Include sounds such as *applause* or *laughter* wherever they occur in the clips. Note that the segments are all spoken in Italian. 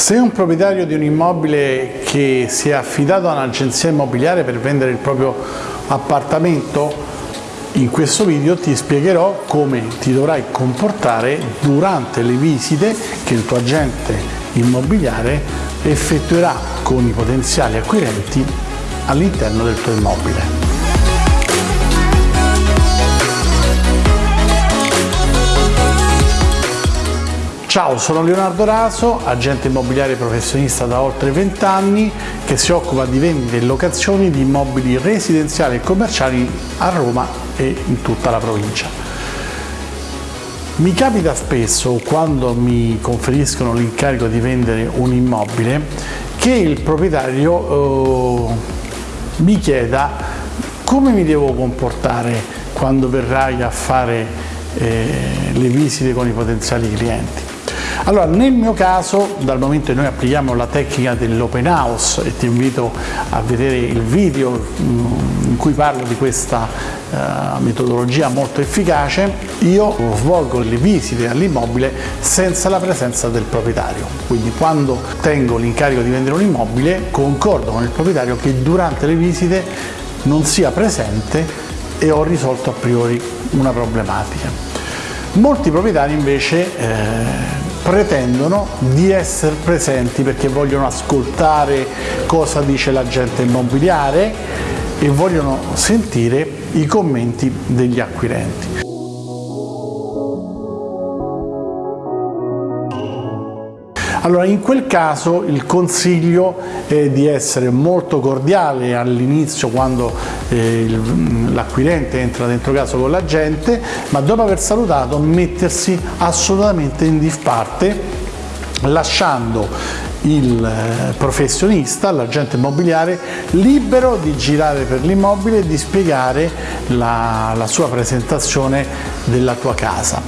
Se un proprietario di un immobile che si è affidato a un'agenzia immobiliare per vendere il proprio appartamento, in questo video ti spiegherò come ti dovrai comportare durante le visite che il tuo agente immobiliare effettuerà con i potenziali acquirenti all'interno del tuo immobile. Ciao, sono Leonardo Raso, agente immobiliare professionista da oltre 20 anni che si occupa di vendite e locazioni di immobili residenziali e commerciali a Roma e in tutta la provincia. Mi capita spesso, quando mi conferiscono l'incarico di vendere un immobile, che il proprietario eh, mi chieda come mi devo comportare quando verrai a fare eh, le visite con i potenziali clienti. Allora, nel mio caso, dal momento che noi applichiamo la tecnica dell'open house e ti invito a vedere il video mm, in cui parlo di questa uh, metodologia molto efficace, io svolgo le visite all'immobile senza la presenza del proprietario. Quindi quando tengo l'incarico di vendere un immobile, concordo con il proprietario che durante le visite non sia presente e ho risolto a priori una problematica. Molti proprietari invece eh, pretendono di essere presenti perché vogliono ascoltare cosa dice l'agente immobiliare e vogliono sentire i commenti degli acquirenti. Allora in quel caso il consiglio è di essere molto cordiale all'inizio quando eh, l'acquirente entra dentro casa con l'agente, ma dopo aver salutato mettersi assolutamente in disparte lasciando il eh, professionista, l'agente immobiliare, libero di girare per l'immobile e di spiegare la, la sua presentazione della tua casa.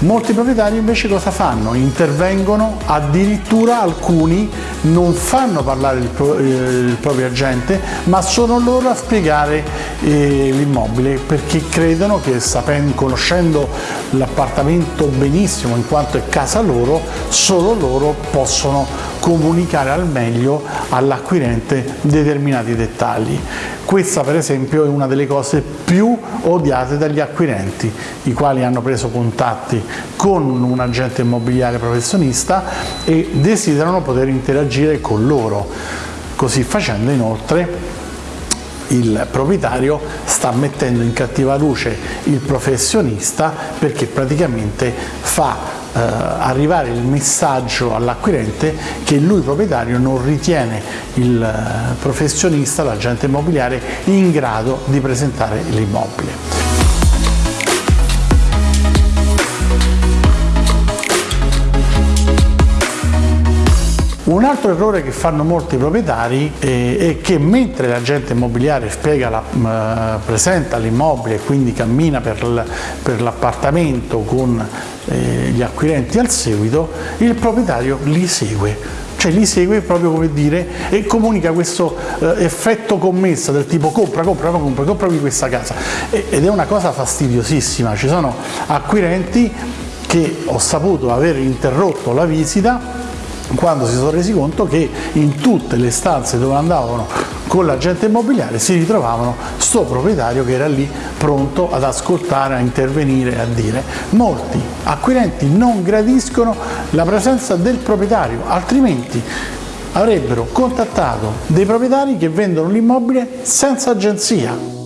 Molti proprietari invece cosa fanno? Intervengono, addirittura alcuni non fanno parlare il, pro, eh, il proprio agente, ma sono loro a spiegare eh, l'immobile perché credono che sapendo, conoscendo l'appartamento benissimo in quanto è casa loro, solo loro possono comunicare al meglio all'acquirente determinati dettagli. Questa per esempio è una delle cose più odiate dagli acquirenti, i quali hanno preso contatti con un agente immobiliare professionista e desiderano poter interagire con loro. Così facendo inoltre il proprietario sta mettendo in cattiva luce il professionista perché praticamente fa eh, arrivare il messaggio all'acquirente che lui proprietario non ritiene il eh, professionista, l'agente immobiliare, in grado di presentare l'immobile. Un altro errore che fanno molti proprietari eh, è che mentre l'agente immobiliare la, eh, presenta l'immobile e quindi cammina per l'appartamento con eh, gli acquirenti al seguito, il proprietario li segue. Cioè li segue proprio come dire e comunica questo eh, effetto commessa del tipo compra, compra, compra, comprami questa casa ed è una cosa fastidiosissima, ci sono acquirenti che ho saputo aver interrotto la visita quando si sono resi conto che in tutte le stanze dove andavano con l'agente immobiliare si ritrovavano sto proprietario che era lì pronto ad ascoltare, a intervenire, a dire. Molti acquirenti non gradiscono la presenza del proprietario, altrimenti avrebbero contattato dei proprietari che vendono l'immobile senza agenzia.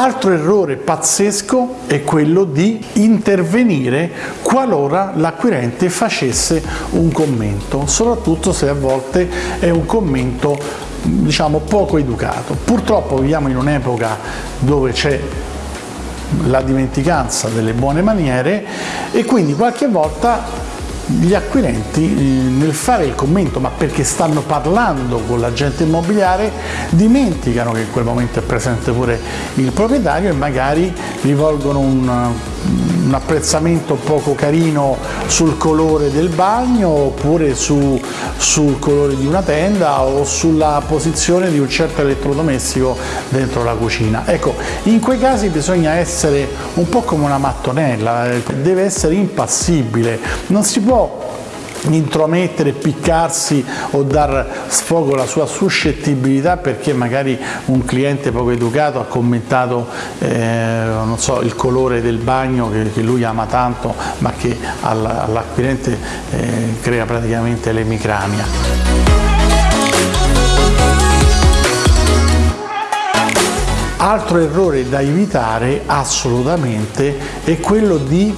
Altro errore pazzesco è quello di intervenire qualora l'acquirente facesse un commento, soprattutto se a volte è un commento diciamo poco educato. Purtroppo viviamo in un'epoca dove c'è la dimenticanza delle buone maniere e quindi qualche volta gli acquirenti eh, nel fare il commento ma perché stanno parlando con l'agente immobiliare dimenticano che in quel momento è presente pure il proprietario e magari rivolgono un, un apprezzamento poco carino sul colore del bagno oppure su, sul colore di una tenda o sulla posizione di un certo elettrodomestico dentro la cucina. Ecco, in quei casi bisogna essere un po' come una mattonella, eh, deve essere impassibile, non si può intromettere, piccarsi o dar sfogo alla sua suscettibilità perché magari un cliente poco educato ha commentato eh, so, il colore del bagno che, che, lui ama tanto ma che all'acquirente eh, crea praticamente l'emicrania. Altro errore da evitare assolutamente è quello di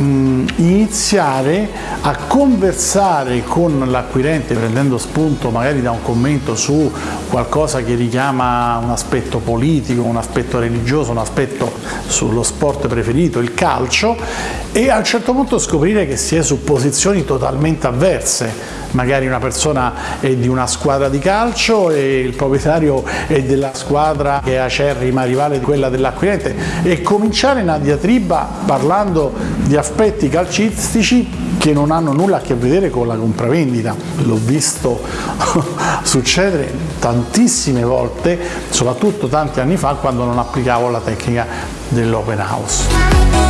mh, iniziare a conversare con l'acquirente prendendo spunto magari da un commento su qualcosa che richiama un aspetto politico, un aspetto religioso, un aspetto sullo sport preferito, il calcio e a un certo punto scoprire che si è su posizioni totalmente avverse magari una persona è di una squadra di calcio e il proprietario è della squadra che è acerrima rivale di quella dell'acquirente e cominciare una diatriba parlando di aspetti calcistici che non hanno nulla a che vedere con la compravendita. L'ho visto *laughs* succedere tantissime volte, soprattutto tanti anni fa quando non applicavo la tecnica dell'open house.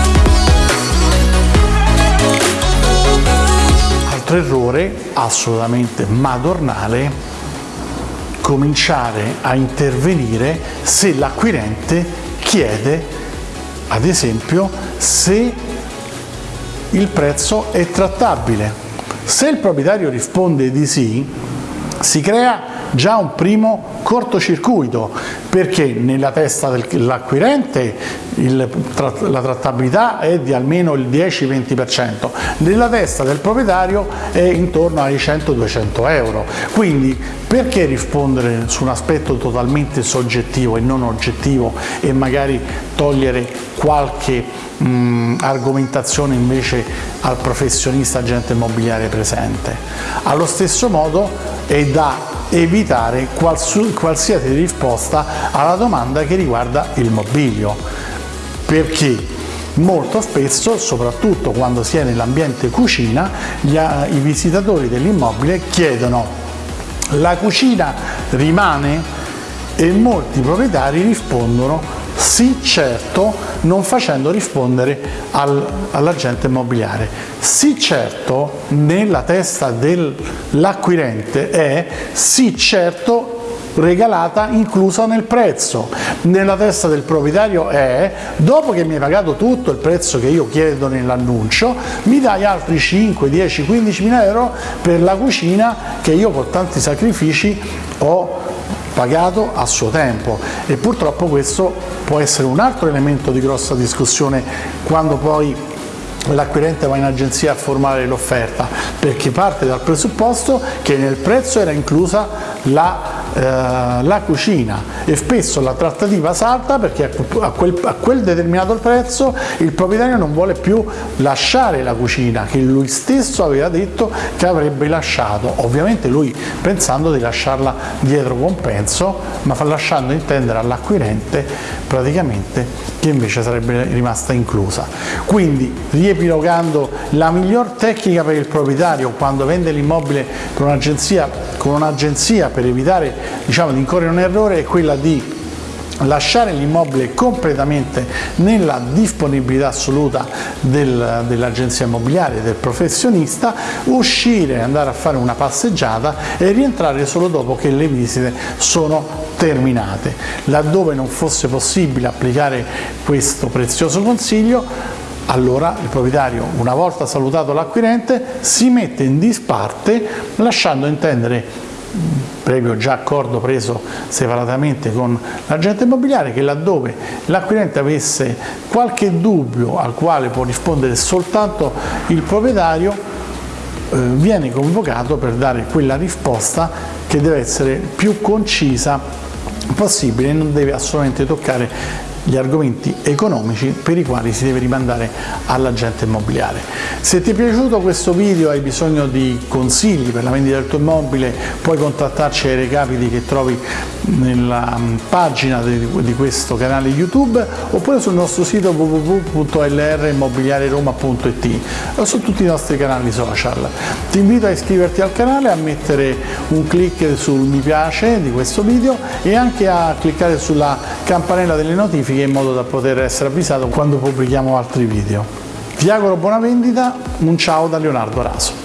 Altro errore assolutamente madornale cominciare a intervenire se l'acquirente chiede ad esempio se il prezzo è trattabile. Se il proprietario risponde di sì si crea già un primo cortocircuito perché nella testa dell'acquirente la trattabilità è di almeno il 10-20%, nella testa del proprietario è intorno ai 100-200 euro. Quindi perché rispondere su un aspetto totalmente soggettivo e non oggettivo e magari togliere qualche mh, argomentazione invece al professionista agente immobiliare presente? Allo stesso modo è da evitare qualsiasi risposta alla domanda che riguarda il mobilio, perché molto spesso, soprattutto quando si è nell'ambiente cucina, gli, i visitatori dell'immobile chiedono la cucina rimane e molti proprietari rispondono sì certo non facendo rispondere al, all'agente immobiliare. Sì certo nella testa dell'acquirente è sì certo regalata inclusa nel prezzo. Nella testa del proprietario è dopo che mi hai pagato tutto il prezzo che io chiedo nell'annuncio mi dai altri 5, 10, 15 mila euro per la cucina che io con tanti sacrifici ho pagato a suo tempo e purtroppo questo può essere un altro elemento di grossa discussione quando poi l'acquirente va in agenzia a formare l'offerta perché parte dal presupposto che nel prezzo era inclusa la eh, la cucina e spesso la trattativa salta perché a quel, a quel, determinato prezzo il proprietario non vuole più lasciare la cucina che lui stesso aveva detto che avrebbe lasciato, ovviamente lui pensando di lasciarla dietro compenso ma lasciando intendere all'acquirente praticamente che invece sarebbe rimasta inclusa. Quindi riepilogando la miglior tecnica per il proprietario quando vende l'immobile con un'agenzia per evitare diciamo, di incorrere in un errore è quella di lasciare l'immobile completamente nella disponibilità assoluta del, dell'agenzia immobiliare, del professionista, uscire, andare a fare una passeggiata e rientrare solo dopo che le visite sono terminate. Laddove non fosse possibile applicare questo prezioso consiglio, allora il proprietario, una volta salutato l'acquirente, si mette in disparte lasciando intendere previo già accordo preso separatamente con l'agente immobiliare che laddove l'acquirente avesse qualche dubbio al quale può rispondere soltanto il proprietario eh, viene convocato per dare quella risposta che deve essere più concisa possibile. E non deve assolutamente toccare gli argomenti economici per i quali si deve rimandare all'agente immobiliare. Se ti è piaciuto questo video e hai bisogno di consigli per la vendita del tuo immobile puoi contattarci ai recapiti che trovi nella pagina di questo canale YouTube oppure sul nostro sito www.lrimmobiliareroma.it o su tutti i nostri canali social. Ti invito a iscriverti al canale, a mettere un clic sul mi piace di questo video e anche a cliccare sulla campanella delle notifiche in modo da poter essere avvisato quando pubblichiamo altri video. Ti auguro buona vendita, un ciao da Leonardo Raso.